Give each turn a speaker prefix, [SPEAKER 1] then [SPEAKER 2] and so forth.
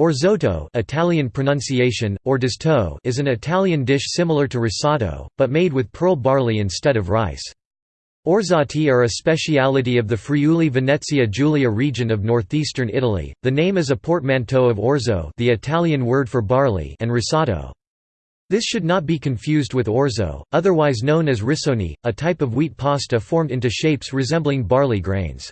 [SPEAKER 1] Orzotto Italian pronunciation, ordisto is an Italian dish similar to risotto, but made with pearl barley instead of rice. Orzotti are a speciality of the Friuli-Venezia Giulia region of northeastern Italy. The name is a portmanteau of orzo, the Italian word for barley, and risotto. This should not be confused with orzo, otherwise known as risoni, a type of wheat pasta formed into shapes resembling barley grains.